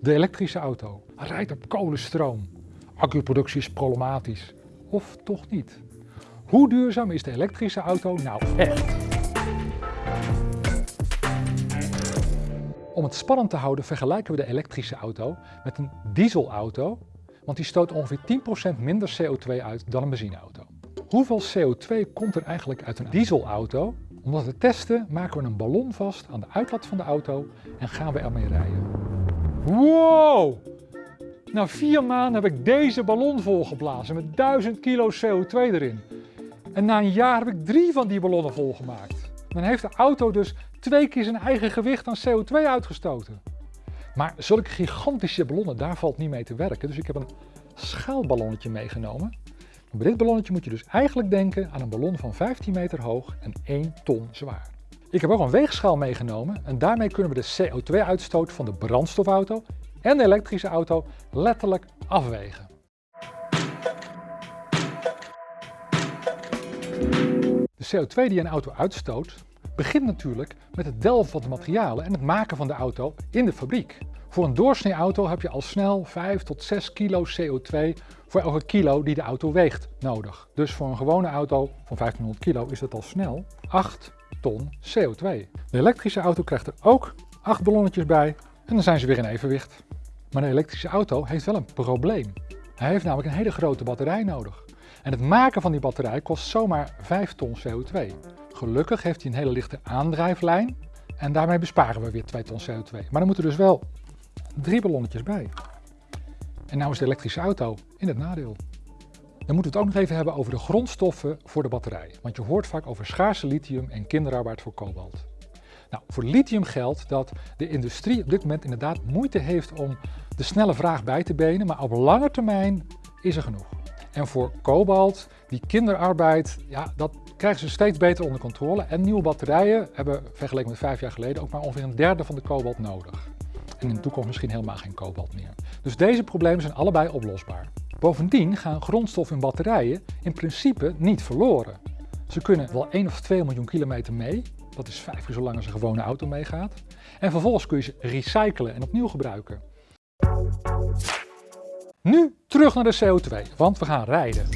De elektrische auto rijdt op kolenstroom. Accuproductie is problematisch. Of toch niet? Hoe duurzaam is de elektrische auto nou echt? Om het spannend te houden vergelijken we de elektrische auto met een dieselauto, want die stoot ongeveer 10% minder CO2 uit dan een benzineauto. Hoeveel CO2 komt er eigenlijk uit een dieselauto? Om dat te testen maken we een ballon vast aan de uitlaat van de auto en gaan we ermee rijden. Wow! Na vier maanden heb ik deze ballon volgeblazen met 1000 kilo CO2 erin. En na een jaar heb ik drie van die ballonnen volgemaakt. Dan heeft de auto dus twee keer zijn eigen gewicht aan CO2 uitgestoten. Maar zulke gigantische ballonnen, daar valt niet mee te werken. Dus ik heb een schaalballonnetje meegenomen. Bij dit ballonnetje moet je dus eigenlijk denken aan een ballon van 15 meter hoog en 1 ton zwaar. Ik heb ook een weegschaal meegenomen en daarmee kunnen we de CO2-uitstoot van de brandstofauto en de elektrische auto letterlijk afwegen. De CO2 die een auto uitstoot begint natuurlijk met het delven van de materialen en het maken van de auto in de fabriek. Voor een doorsnee auto heb je al snel 5 tot 6 kilo CO2 voor elke kilo die de auto weegt nodig. Dus voor een gewone auto van 1500 kilo is dat al snel 8 ton CO2. De elektrische auto krijgt er ook 8 ballonnetjes bij en dan zijn ze weer in evenwicht. Maar de elektrische auto heeft wel een probleem. Hij heeft namelijk een hele grote batterij nodig. En het maken van die batterij kost zomaar 5 ton CO2. Gelukkig heeft hij een hele lichte aandrijflijn en daarmee besparen we weer 2 ton CO2. Maar dan moeten dus wel drie ballonnetjes bij. En nou is de elektrische auto in het nadeel. Dan moeten we het ook nog even hebben over de grondstoffen voor de batterij. Want je hoort vaak over schaarse lithium en kinderarbeid voor kobalt. Nou, voor lithium geldt dat de industrie op dit moment inderdaad moeite heeft om de snelle vraag bij te benen, maar op lange termijn is er genoeg. En voor kobalt, die kinderarbeid, ja, dat krijgen ze steeds beter onder controle. En nieuwe batterijen hebben vergeleken met vijf jaar geleden ook maar ongeveer een derde van de kobalt nodig. En in de toekomst misschien helemaal geen kobalt meer. Dus deze problemen zijn allebei oplosbaar. Bovendien gaan grondstoffen in batterijen in principe niet verloren. Ze kunnen wel 1 of 2 miljoen kilometer mee, dat is vijf keer zo lang als een gewone auto meegaat. En vervolgens kun je ze recyclen en opnieuw gebruiken. Nu terug naar de CO2, want we gaan rijden.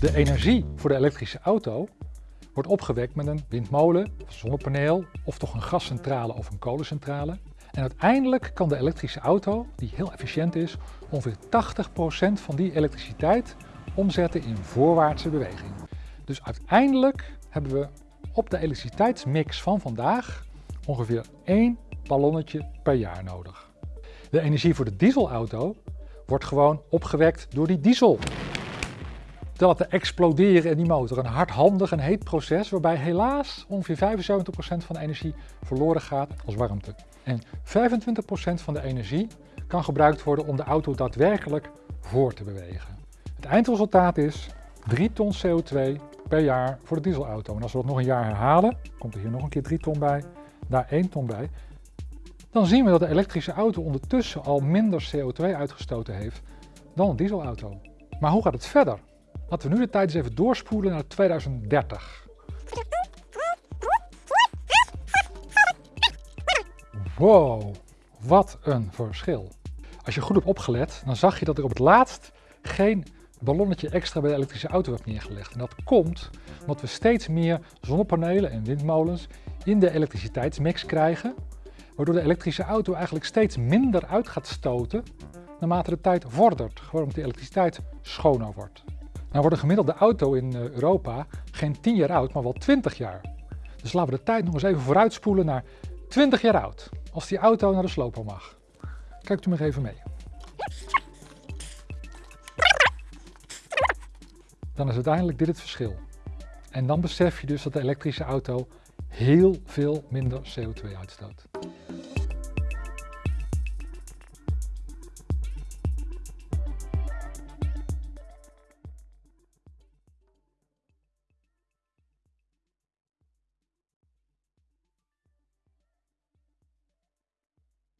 De energie voor de elektrische auto wordt opgewekt met een windmolen, zonnepaneel of toch een gascentrale of een kolencentrale. En uiteindelijk kan de elektrische auto, die heel efficiënt is, ongeveer 80% van die elektriciteit omzetten in voorwaartse beweging. Dus uiteindelijk hebben we op de elektriciteitsmix van vandaag ongeveer één ballonnetje per jaar nodig. De energie voor de dieselauto wordt gewoon opgewekt door die diesel te exploderen in die motor. Een hardhandig en heet proces waarbij helaas ongeveer 75% van de energie verloren gaat als warmte. En 25% van de energie kan gebruikt worden om de auto daadwerkelijk voor te bewegen. Het eindresultaat is 3 ton CO2 per jaar voor de dieselauto. En als we dat nog een jaar herhalen, komt er hier nog een keer 3 ton bij, daar 1 ton bij. Dan zien we dat de elektrische auto ondertussen al minder CO2 uitgestoten heeft dan een dieselauto. Maar hoe gaat het verder? Laten we nu de tijd eens even doorspoelen naar 2030. Wow, wat een verschil. Als je goed hebt opgelet, dan zag je dat ik op het laatst geen ballonnetje extra bij de elektrische auto heb neergelegd. En dat komt omdat we steeds meer zonnepanelen en windmolens in de elektriciteitsmix krijgen, waardoor de elektrische auto eigenlijk steeds minder uit gaat stoten naarmate de tijd vordert, gewoon omdat de elektriciteit schoner wordt. Nou wordt een gemiddelde auto in eh, Europa geen 10 jaar oud, maar wel 20 jaar. Dus laten we de tijd nog eens even vooruitspoelen naar 20 jaar oud. Als die auto naar de sloper mag. Kijkt u maar even mee. Dan is uiteindelijk dit het verschil. En dan besef je dus dat de elektrische auto heel veel minder CO2 uitstoot.